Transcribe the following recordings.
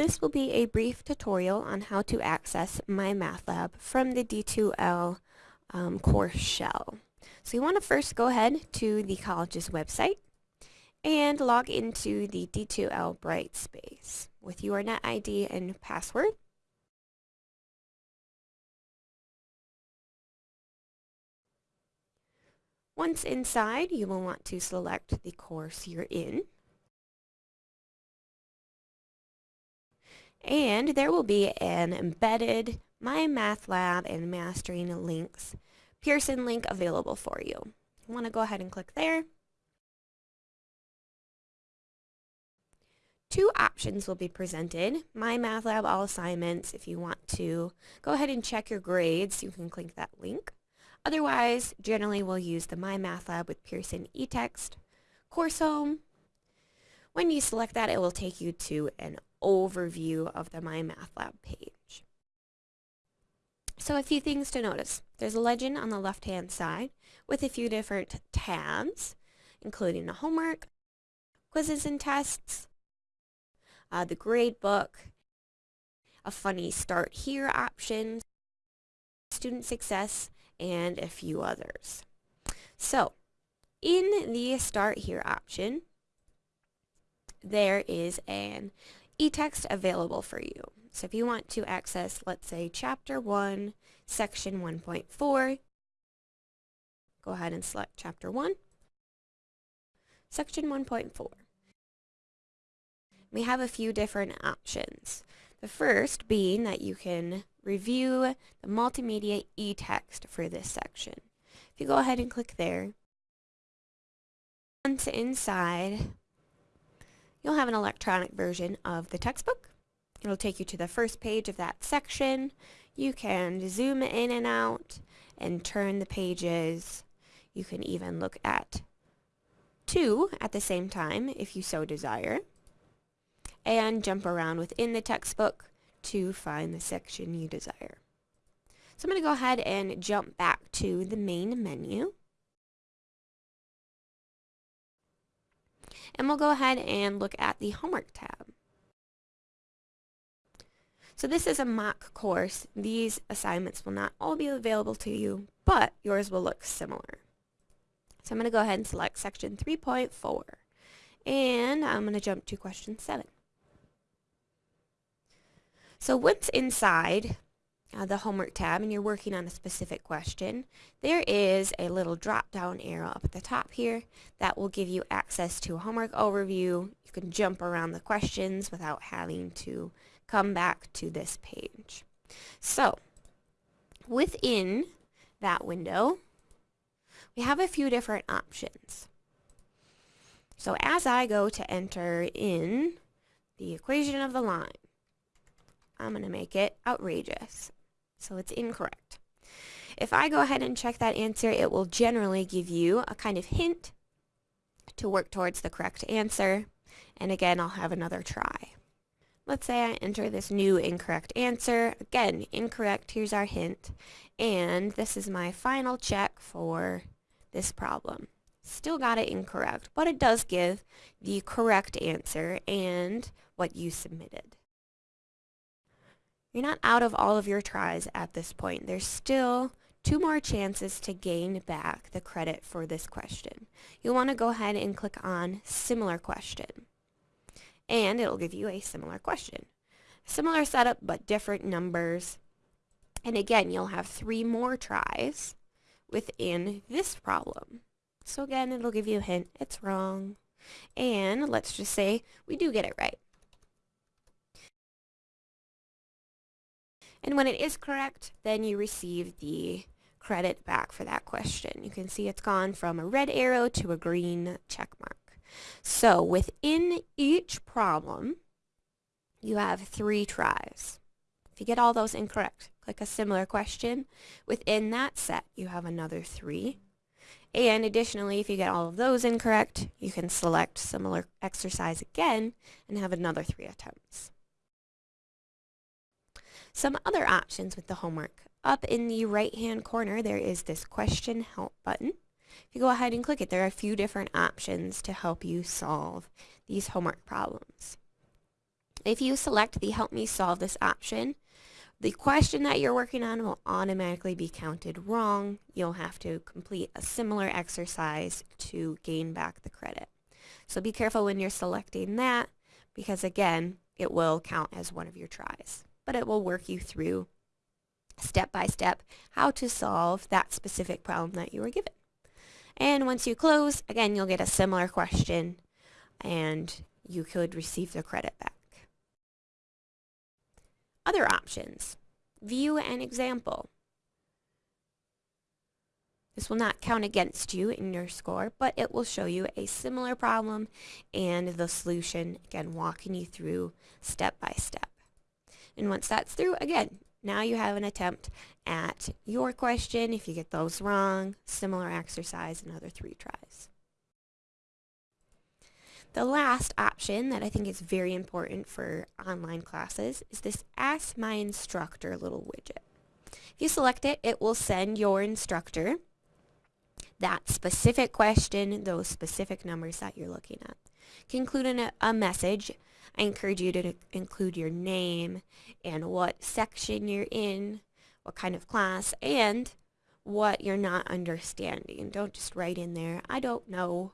This will be a brief tutorial on how to access MyMathLab from the D2L um, course shell. So you want to first go ahead to the college's website and log into the D2L Brightspace with your NetID and password. Once inside, you will want to select the course you're in. And there will be an embedded MyMathLab and Mastering Links Pearson link available for you. You want to go ahead and click there. Two options will be presented. MyMathLab All Assignments, if you want to go ahead and check your grades, you can click that link. Otherwise, generally we'll use the MyMathLab with Pearson eText course home. When you select that, it will take you to an overview of the MyMathLab page. So a few things to notice. There's a legend on the left-hand side with a few different tabs, including the homework, quizzes and tests, uh, the grade book, a funny start here option, student success, and a few others. So in the start here option, there is an e-text available for you. So if you want to access, let's say, Chapter 1, Section 1.4, go ahead and select Chapter 1, Section 1.4. We have a few different options. The first being that you can review the multimedia e-text for this section. If you go ahead and click there, once inside, you'll have an electronic version of the textbook. It'll take you to the first page of that section. You can zoom in and out and turn the pages. You can even look at two at the same time if you so desire and jump around within the textbook to find the section you desire. So I'm going to go ahead and jump back to the main menu. And we'll go ahead and look at the homework tab. So this is a mock course. These assignments will not all be available to you, but yours will look similar. So I'm going to go ahead and select section 3.4. And I'm going to jump to question 7. So once inside uh, the homework tab and you're working on a specific question, there is a little drop-down arrow up at the top here that will give you access to a homework overview. You can jump around the questions without having to come back to this page. So within that window, we have a few different options. So as I go to enter in the equation of the line, I'm going to make it outrageous. So it's incorrect. If I go ahead and check that answer, it will generally give you a kind of hint to work towards the correct answer. And again, I'll have another try. Let's say I enter this new incorrect answer. Again, incorrect, here's our hint. And this is my final check for this problem. Still got it incorrect, but it does give the correct answer and what you submitted. You're not out of all of your tries at this point. There's still two more chances to gain back the credit for this question. You'll want to go ahead and click on Similar Question. And it'll give you a similar question. Similar setup, but different numbers. And again, you'll have three more tries within this problem. So again, it'll give you a hint, it's wrong. And let's just say we do get it right. And when it is correct, then you receive the credit back for that question. You can see it's gone from a red arrow to a green check mark. So within each problem, you have three tries. If you get all those incorrect, click a similar question. Within that set, you have another three. And additionally, if you get all of those incorrect, you can select similar exercise again and have another three attempts. Some other options with the homework. Up in the right-hand corner, there is this question help button. If you go ahead and click it, there are a few different options to help you solve these homework problems. If you select the Help Me Solve This option, the question that you're working on will automatically be counted wrong. You'll have to complete a similar exercise to gain back the credit. So be careful when you're selecting that because again, it will count as one of your tries. But it will work you through step by step how to solve that specific problem that you were given. And once you close, again, you'll get a similar question and you could receive the credit back. Other options. View an example. This will not count against you in your score, but it will show you a similar problem and the solution, again, walking you through step by step. And once that's through, again, now you have an attempt at your question. If you get those wrong, similar exercise, another three tries. The last option that I think is very important for online classes is this Ask My Instructor little widget. If you select it, it will send your instructor that specific question, those specific numbers that you're looking at. You can include in a, a message. I encourage you to include your name and what section you're in, what kind of class, and what you're not understanding. Don't just write in there, I don't know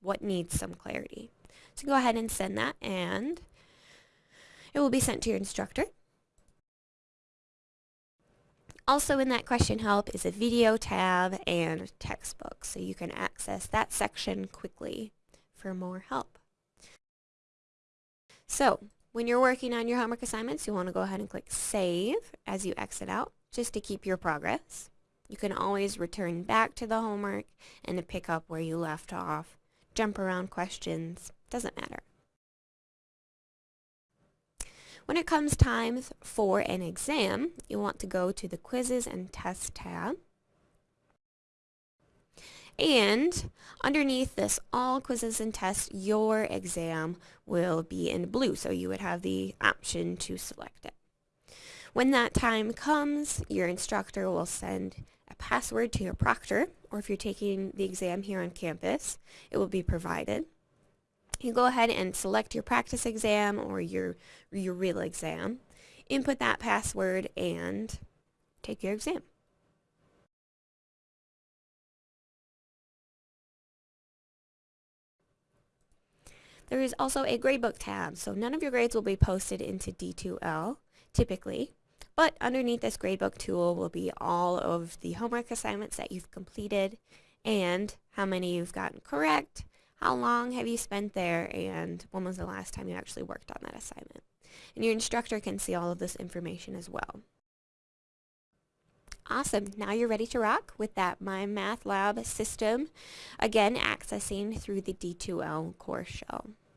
what needs some clarity. So go ahead and send that and it will be sent to your instructor. Also in that question help is a video tab and textbook so you can access that section quickly for more help. So when you're working on your homework assignments you want to go ahead and click save as you exit out just to keep your progress. You can always return back to the homework and to pick up where you left off jump around questions, doesn't matter. When it comes time for an exam, you want to go to the Quizzes and Tests tab. And underneath this All Quizzes and Tests, your exam will be in blue, so you would have the option to select it. When that time comes, your instructor will send a password to your proctor, or if you're taking the exam here on campus, it will be provided. You go ahead and select your practice exam or your, your real exam, input that password, and take your exam. There is also a gradebook tab, so none of your grades will be posted into D2L, typically. But underneath this gradebook tool will be all of the homework assignments that you've completed and how many you've gotten correct, how long have you spent there, and when was the last time you actually worked on that assignment. And your instructor can see all of this information as well. Awesome. Now you're ready to rock with that My Math Lab system. Again, accessing through the D2L course shell.